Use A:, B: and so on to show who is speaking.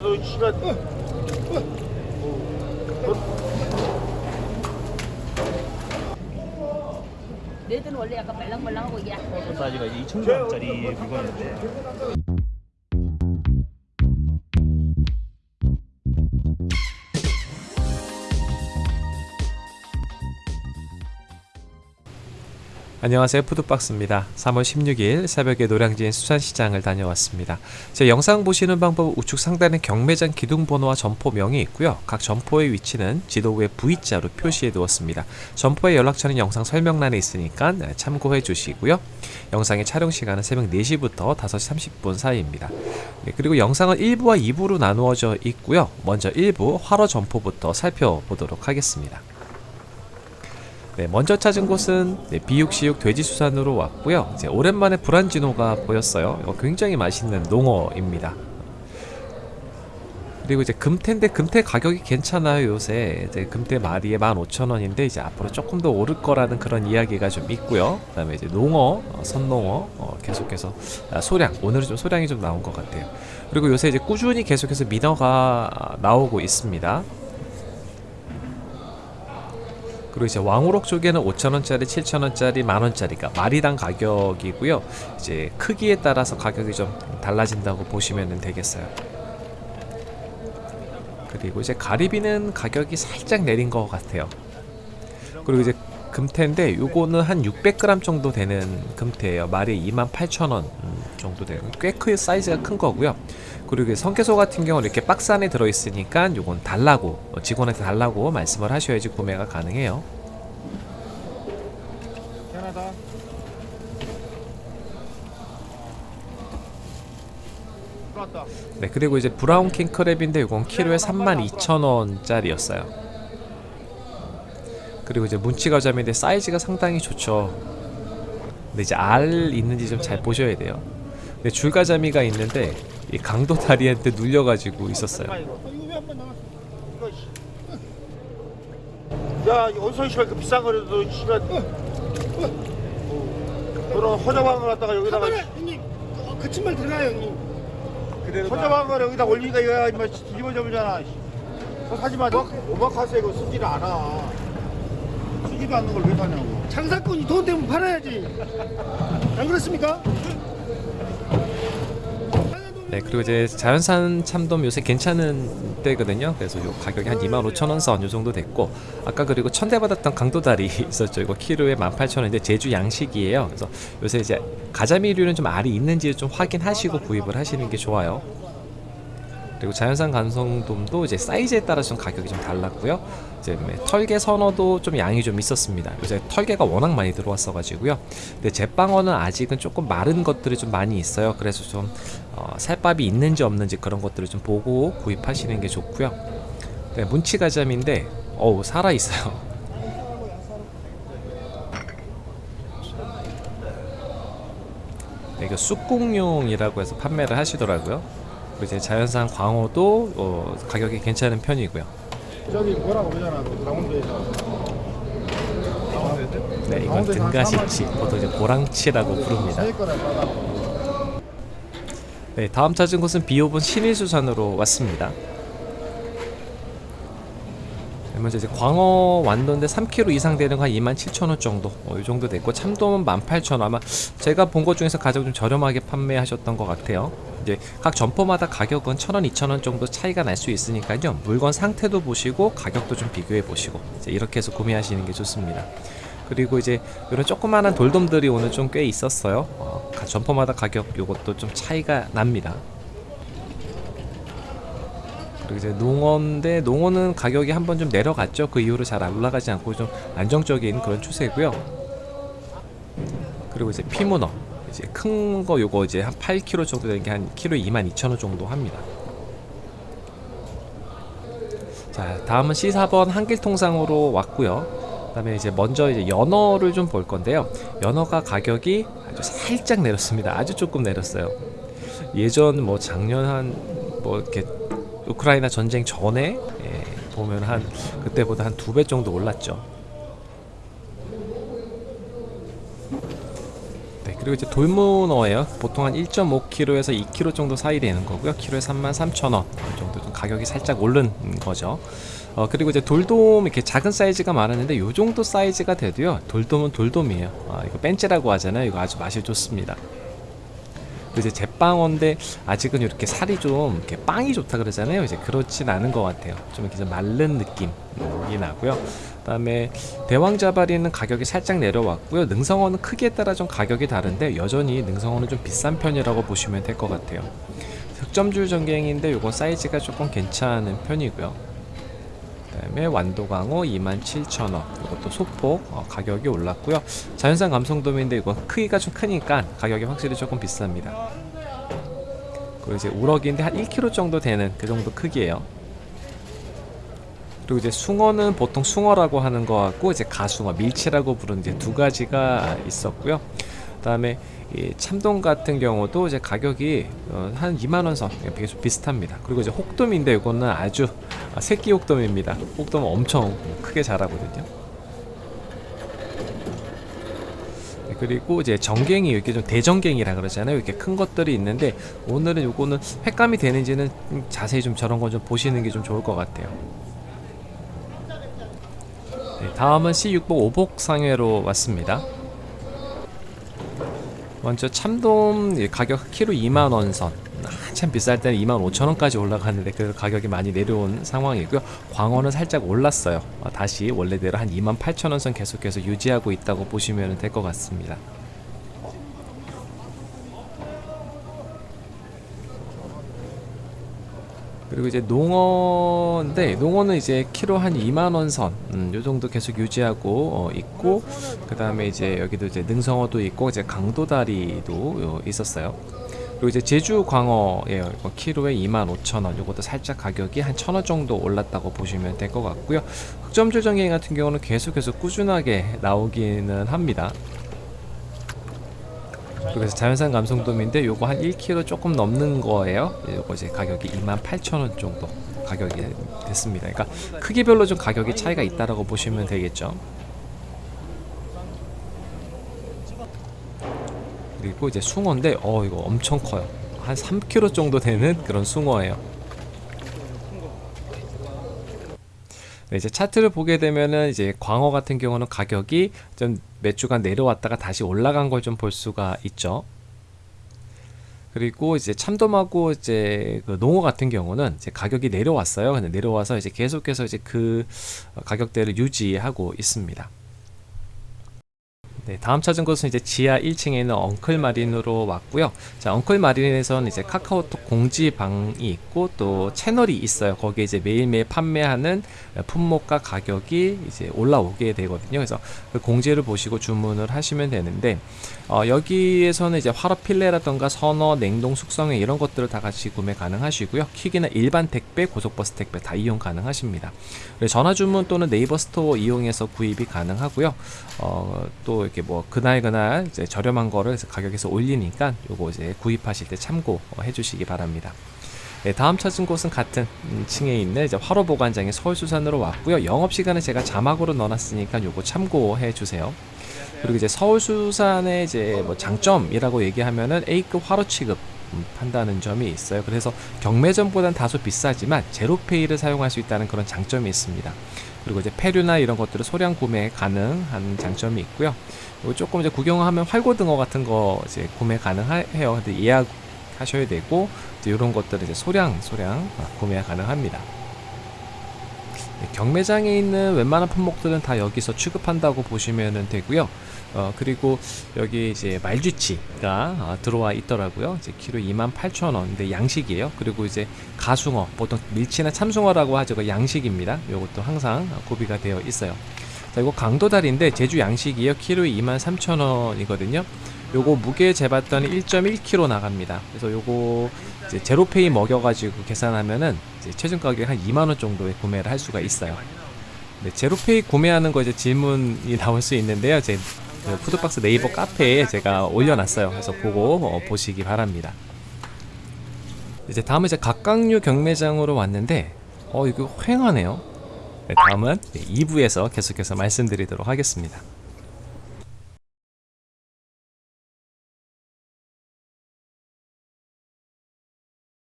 A: 너 씨가
B: 레드는 원래 약간 말랑말랑하고 이게 약간
C: 사이즈가 이제 2,000g짜리 물건인데
D: 안녕하세요. 푸드박스입니다. 3월 16일 새벽에 노량진 수산시장을 다녀왔습니다. 제 영상 보시는 방법 우측 상단에 경매장 기둥번호와 점포명이 있고요. 각 점포의 위치는 지도 위에 V자로 표시해 두었습니다. 점포의 연락처는 영상 설명란에 있으니까 참고해 주시고요. 영상의 촬영 시간은 새벽 4시부터 5시 30분 사이입니다. 네, 그리고 영상은 1부와 2부로 나누어져 있고요. 먼저 1부 활어 점포부터 살펴보도록 하겠습니다 네, 먼저 찾은 곳은 네, 비육시육 돼지수산으로 왔고요. 이제 오랜만에 브란지노가 보였어요. 이거 굉장히 맛있는 농어입니다. 그리고 이제 금태인데 금태 가격이 괜찮아요 요새 이제 금태 마리에 15,000원인데 이제 앞으로 조금 더 오를 거라는 그런 이야기가 좀 있고요 그 다음에 이제 농어 어, 선농어 어, 계속해서 아, 소량 오늘은 좀 소량이 좀 나온 것 같아요 그리고 요새 이제 꾸준히 계속해서 민어가 나오고 있습니다 그리고 이제 왕우럭 쪽에는 5,000원짜리, 7,000원짜리, 만원짜리가 마리당 가격이고요. 이제 크기에 따라서 가격이 좀 달라진다고 보시면 되겠어요. 그리고 이제 가리비는 가격이 살짝 내린 것 같아요. 그리고 이제 금태인데 요거는 한 600g 정도 되는 금태예요. 마리에 28,000원 정도 되는 꽤큰 사이즈가 큰 거고요. 그리고 성게소 같은 경우는 이렇게 박스 안에 들어있으니까 요건 달라고 어, 직원한테 달라고 말씀을 하셔야지 구매가 가능해요.
A: 편하다.
D: 네 그리고 이제 브라운 킹 크랩인데 이건 키로에 32,000원짜리였어요 그리고 이제 문치가자미인데 사이즈가 상당히 좋죠 근데 이제 알 있는지 좀 잘 보셔야 돼요 근데 줄가자미가 있는데 이 강도 다리한테 눌려가지고 있었어요.
A: 야, 어디서 씨발 그 비싼 거라도 너 씨발 그런 허접한 거 갖다가 여기다가
E: 형님 어, 거짓말 들어가요 형님
A: 허접한 거를 여기다 올리니까 이거 뒤집어져 보잖아. 그거 사지 마. 오마카세 이거 쓰지를 않아. 쓰지도 않는 걸 왜 사냐고.
E: 장사꾼이 돈 되면 팔아야지. 안 그렇습니까?
D: 네 그리고 이제 자연산 참돔 요새 괜찮은 때거든요. 그래서 요 가격이 한 25,000원 선 요 정도 됐고 아까 그리고 천대 받았던 강도다리 있었죠. 이거 키로에 18,000원인데 제주 양식이에요. 그래서 요새 이제 가자미류는 좀 알이 있는지 좀 확인하시고 구입을 하시는 게 좋아요 그리고 자연산 간성돔도 이제 사이즈에 따라서 좀 가격이 좀 달랐고요. 이제 뭐 털개 선어도 좀 양이 좀 있었습니다. 요새 털개가 워낙 많이 들어왔어 가지고요. 근데 제빵어는 아직은 조금 마른 것들이 좀 많이 있어요. 그래서 좀 어, 살밥이 있는지 없는지 그런 것들을 좀 보고 구입하시는 게 좋고요. 네, 문치가자미인데 어우 살아 있어요. 네, 이거 쑥국용이라고 해서 판매를 하시더라고요. 이제 자연산 광어도 어, 가격이 괜찮은 편이고요.
A: 저기 뭐라고 그러잖아. 그 강원도에서.
D: 네, 이건 등가시치, 보통 이제 보랑치라고 부릅니다. 네, 다음 찾은 곳은 비오분 신일수산으로 왔습니다. 네, 먼저 이제 광어 완도인데 3kg 이상 되는 거 한 27,000원 정도, 어, 이 정도 됐고 참돔은 18,000원 아마 제가 본 것 중에서 가장 좀 저렴하게 판매하셨던 것 같아요. 이제 각 점포마다 가격은 1,000원, 2,000원 정도 차이가 날 수 있으니까요. 물건 상태도 보시고 가격도 좀 비교해 보시고 이렇게 해서 구매하시는 게 좋습니다. 그리고 이제 이런 조그마한 돌돔들이 오늘 좀 꽤 있었어요. 어, 각 점포마다 가격 요것도 좀 차이가 납니다. 그리고 이제 농어인데 농어는 가격이 한번 좀 내려갔죠. 그 이후로 잘 올라가지 않고 좀 안정적인 그런 추세고요. 그리고 이제 피문어 이제 큰 거 요거 이제 한 8kg 정도 되는 게 한 키로에 22,000원 정도 합니다. 자, 다음은 C4번 한길통상으로 왔고요. 그 다음에 이제 먼저 이제 연어를 좀 볼 건데요. 연어가 가격이 아주 살짝 내렸습니다. 아주 조금 내렸어요. 예전 뭐 작년 한 뭐 이렇게 우크라이나 전쟁 전에 예, 보면 한 그때보다 한 두 배 정도 올랐죠. 그리고 이제 돌문어예요. 보통 한 1.5kg에서 2kg 정도 사이 되는 거고요. 키로에 33,000원 정도 좀 가격이 살짝 오른 거죠. 어 그리고 이제 돌돔 이렇게 작은 사이즈가 많았는데 요 정도 사이즈가 돼도요. 돌돔은 돌돔이에요. 아, 이거 뺀찌라고 하잖아요. 이거 아주 맛이 좋습니다. 그리고 이제 제빵어인데 아직은 이렇게 살이 좀 이렇게 빵이 좋다 그러잖아요. 이제 그렇진 않은 것 같아요. 좀 이렇게 좀 마른 느낌이 나고요. 그 다음에 대왕자바리는 가격이 살짝 내려왔고요. 능성어는 크기에 따라 좀 가격이 다른데 여전히 능성어는 좀 비싼 편이라고 보시면 될 것 같아요. 득점줄 전갱인데 요건 사이즈가 조금 괜찮은 편이고요. 그 다음에 완도광어 27,000원. 이것도 소폭 어, 가격이 올랐고요. 자연산 감성돔인데 이거 크기가 좀 크니까 가격이 확실히 조금 비쌉니다. 그리고 이제 우럭인데 한 1kg 정도 되는 그 정도 크기예요. 그리고 이제 숭어는 보통 숭어라고 하는 거 같고 이제 가숭어, 밀치라고 부르는 이제 두 가지가 있었고요. 그다음에 이 참돔 같은 경우도 이제 가격이 어, 한 2만 원 선, 계속 비슷합니다. 그리고 이제 혹돔인데 이거는 아주 아, 새끼 혹돔입니다. 혹돔은 엄청 크게 자라거든요. 네, 그리고 이제 정갱이 이렇게 좀 대정갱이라 그러잖아요. 이렇게 큰 것들이 있는데 오늘은 요거는 횟감이 되는지는 좀 자세히 좀 저런 건 좀 보시는 게 좀 좋을 것 같아요. 네, 다음은 C6복 오복 상회로 왔습니다. 먼저 참돔 예, 가격 키로 2만원 선. 한참 비쌀 때는 2만 5천원까지 올라갔는데 그 가격이 많이 내려온 상황이고요. 광어는 살짝 올랐어요. 어, 다시 원래대로 한 2만 8천원 선 계속해서 유지하고 있다고 보시면 될 것 같습니다 그리고 이제 농어인데 농어는 이제 키로 한 2만 원 선, 음, 요 정도 계속 유지하고 어, 있고 그 다음에 이제 여기도 이제 능성어도 있고 이제 강도다리도 요 있었어요. 그리고 이제 제주 광어예요. 이거 키로에 2만 5천 원. 요것도 살짝 가격이 한천원 정도 올랐다고 보시면 될 것 같고요. 흑점줄 전갱이 같은 경우는 계속해서 꾸준하게 나오기는 합니다. 그래서 자연산 감성돔인데 요거 한 1kg 조금 넘는 거예요. 요거 이제 가격이 28,000원 정도 가격이 됐습니다. 그러니까 크기별로 좀 가격이 차이가 있다라고 보시면 되겠죠. 그리고 이제 숭어인데 어 이거 엄청 커요. 한 3kg 정도 되는 그런 숭어예요. 이제 차트를 보게 되면은 이제 광어 같은 경우는 가격이 좀 몇 주간 내려왔다가 다시 올라간 걸 좀 볼 수가 있죠. 그리고 이제 참돔하고 이제 그 농어 같은 경우는 이제 가격이 내려왔어요. 근데 내려와서 이제 계속해서 이제 그 가격대를 유지하고 있습니다. 네, 다음 찾은 곳은 이제 지하 1층에 있는 엉클 마린으로 왔고요. 자, 엉클 마린에서는 이제 카카오톡 공지방이 있고 또 채널이 있어요. 거기에 이제 매일매일 판매하는 품목과 가격이 이제 올라오게 되거든요. 그래서 그 공지를 보시고 주문을 하시면 되는데 어, 여기에서는 이제 활어 필레라던가 선어, 냉동 숙성회 이런 것들을 다 같이 구매 가능하시고요. 퀵이나 일반 택배, 고속버스 택배 다 이용 가능하십니다. 전화 주문 또는 네이버 스토어 이용해서 구입이 가능하고요. 어, 또 이렇게 뭐 그날 그날 이제 저렴한 거를 가격에서 올리니까 요거 이제 구입하실 때 참고해 주시기 바랍니다. 네, 다음 찾은 곳은 같은 음, 층에 있는 이제 화로 보관장의 서울수산으로 왔고요. 영업 시간은 제가 자막으로 넣어놨으니까 요거 참고해 주세요. 그리고 이제 서울수산의 이제 뭐 장점이라고 얘기하면은 A급 화로 취급 음, 한다는 점이 있어요. 그래서 경매점보다는 다소 비싸지만 제로페이를 사용할 수 있다는 그런 장점이 있습니다. 그리고 이제 폐류나 이런 것들을 소량 구매 가능한 장점이 있고요. 그리고 조금 이제 구경하면 활고등어 같은 거 이제 구매 가능해요. 근데 예약 하셔야 되고 이런 것들은 이제 소량 소량 구매 가능합니다. 네, 경매장에 있는 웬만한 품목들은 다 여기서 취급한다고 보시면 되고요. 어, 그리고 여기 이제 말쥐치가 어, 들어와 있더라고요. 이제 키로 28,000원. 근데 양식이에요. 그리고 이제 가숭어, 보통 밀치나 참숭어라고 하죠. 그 양식입니다. 이것도 항상 구비가 되어 있어요. 자, 이거 강도다리인데 제주 양식이에요. 키로에 23,000원이거든요. 요거 무게 재봤더니 1.1kg 나갑니다. 그래서 요거 제로페이 먹여가지고 계산하면은 최종 가격이 한 2만원 정도에 구매를 할 수가 있어요. 네, 제로페이 구매하는 거 이제 질문이 나올 수 있는데요. 제그 푸드박스 네이버 카페에 제가 올려놨어요. 그래서 보고 어, 보시기 바랍니다. 이제 다음은 이제 각각류 경매장으로 왔는데 어 이거 휑하네요. 네, 다음은 2부에서 계속해서 말씀드리도록 하겠습니다.